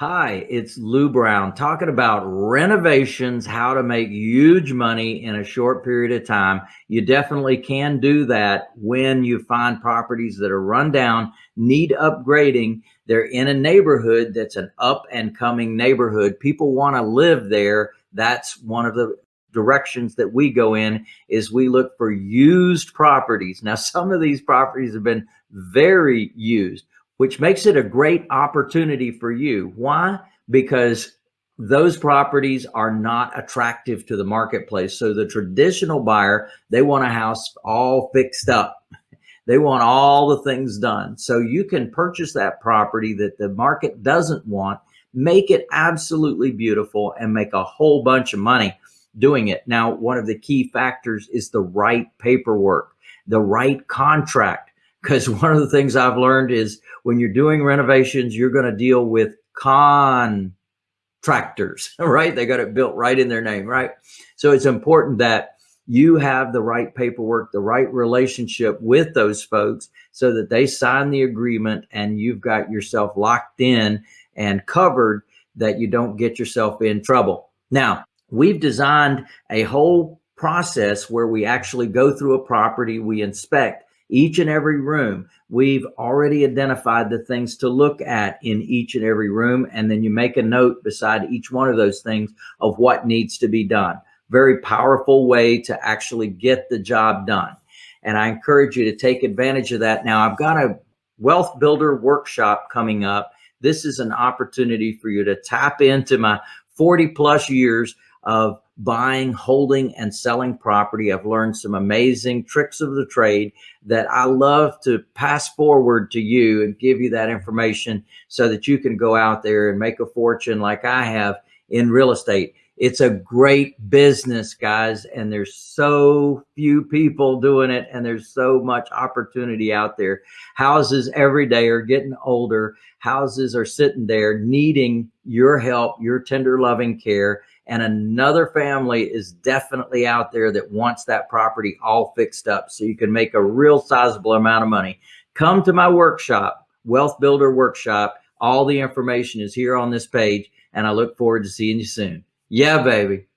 Hi, it's Lou Brown talking about renovations, how to make huge money in a short period of time. You definitely can do that when you find properties that are run down, need upgrading. They're in a neighborhood that's an up and coming neighborhood. People want to live there. That's one of the directions that we go in is we look for used properties. Now, some of these properties have been very used which makes it a great opportunity for you. Why? Because those properties are not attractive to the marketplace. So the traditional buyer, they want a house all fixed up. They want all the things done. So you can purchase that property that the market doesn't want, make it absolutely beautiful and make a whole bunch of money doing it. Now, one of the key factors is the right paperwork, the right contract because one of the things I've learned is when you're doing renovations, you're going to deal with contractors, right? They got it built right in their name, right? So it's important that you have the right paperwork, the right relationship with those folks so that they sign the agreement and you've got yourself locked in and covered that you don't get yourself in trouble. Now, we've designed a whole process where we actually go through a property, we inspect, each and every room. We've already identified the things to look at in each and every room. And then you make a note beside each one of those things of what needs to be done. Very powerful way to actually get the job done. And I encourage you to take advantage of that. Now I've got a wealth builder workshop coming up. This is an opportunity for you to tap into my 40 plus years of buying, holding, and selling property. I've learned some amazing tricks of the trade that I love to pass forward to you and give you that information so that you can go out there and make a fortune like I have in real estate. It's a great business, guys, and there's so few people doing it, and there's so much opportunity out there. Houses every day are getting older. Houses are sitting there needing your help, your tender loving care and another family is definitely out there that wants that property all fixed up so you can make a real sizable amount of money. Come to my workshop, Wealth Builder Workshop. All the information is here on this page, and I look forward to seeing you soon. Yeah, baby.